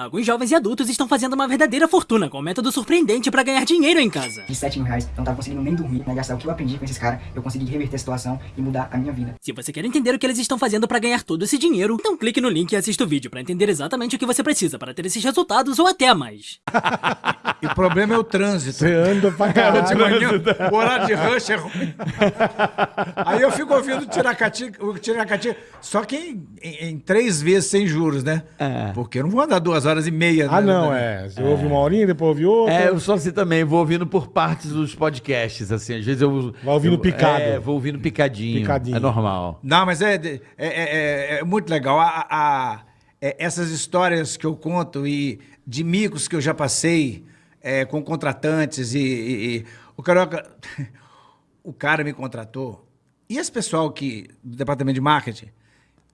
Alguns jovens e adultos estão fazendo uma verdadeira fortuna com um método surpreendente para ganhar dinheiro em casa. De 7 mil reais, eu não tava conseguindo nem dormir, né? Gastar o que eu aprendi com esses caras, eu consegui reverter a situação e mudar a minha vida. Se você quer entender o que eles estão fazendo para ganhar todo esse dinheiro, então clique no link e assista o vídeo para entender exatamente o que você precisa para ter esses resultados ou até mais. E o problema é o trânsito. Você anda pra de caralho. manhã, o horário de rush é ruim. Aí eu fico ouvindo o Tiracati, o Tiracati só que em, em- em três vezes sem juros, né? É. Porque eu não vou andar duas horas e meia. Ah, né? não, é. Você ouve uma horinha, depois ouve outra. É, eu sou assim também, vou ouvindo por partes dos podcasts, assim, às vezes eu... Vai ouvindo eu- picado. É, vou ouvindo picadinho, Picadinho. é normal. Não, mas é, é, é- é- é muito legal. A- a- é- essas histórias que eu conto e de micos que eu já passei é, com contratantes e, e- e- o Carioca, o cara me contratou. E esse pessoal que do departamento de marketing,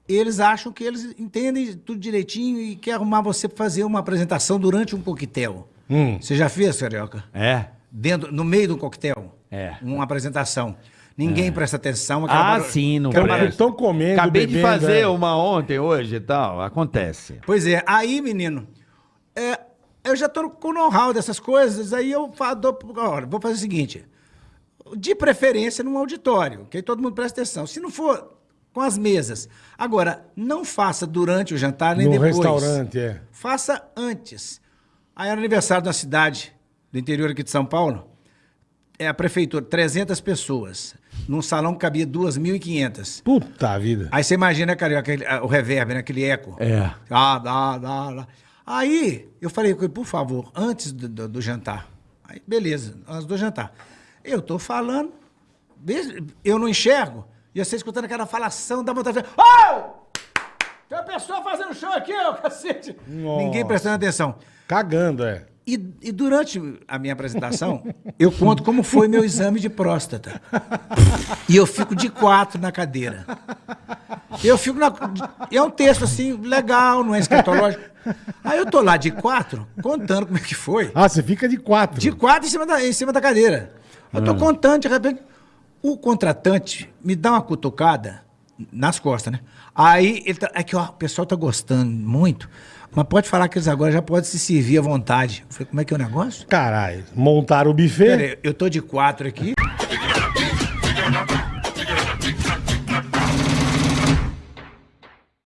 eles acham que eles entendem tudo direitinho e quer arrumar você para fazer uma apresentação durante um coquetel. Hum. Você já fez, Carioca? É? Dentro, no meio do coquetel? É. Uma apresentação. Ninguém presta atenção. Ah, barulho- sim, não presta. estão comendo, Acabei de bebendo, fazer é. uma ontem, hoje e tal, acontece. Pois é, aí, menino, é, eu já tô com o know-how dessas coisas, aí eu falo, dou- olha, vou fazer o seguinte, de preferência num auditório, que aí todo mundo presta atenção. Se não for com as mesas. Agora, não faça durante o jantar nem No depois. restaurante, é. Faça antes. Aí era aniversário da cidade, do interior aqui de São Paulo, é a prefeitura, 300 pessoas, num salão que cabia 2.500. Puta vida. Aí você imagina, cara, o reverb, né? aquele eco. É. Ah, dá, dá, dá. Aí eu falei com ele, por favor, antes do, do- do jantar. Aí, beleza, antes do jantar. Eu tô falando, eu não enxergo, e você escutando aquela falação, dá vontade oh! Tem uma pessoa fazendo show aqui, ô cacete! Nossa. Ninguém prestando atenção. Cagando, é. E, e durante a minha apresentação, eu conto como foi meu exame de próstata. E eu fico de quatro na cadeira. Eu fico na. É um texto assim, legal, não é escatológico. Aí eu tô lá de quatro, contando como é que foi. Ah, você fica de quatro. De quatro em cima da, em cima da cadeira. Eu tô contando, de repente, o contratante me dá uma cutucada nas costas, né? Aí ele tá. Aqui, ó, o pessoal tá gostando muito, mas pode falar que eles agora já podem se servir à vontade. Eu falei, como é que é o negócio? Caralho. Montaram o buffet. Pera aí, eu tô de quatro aqui.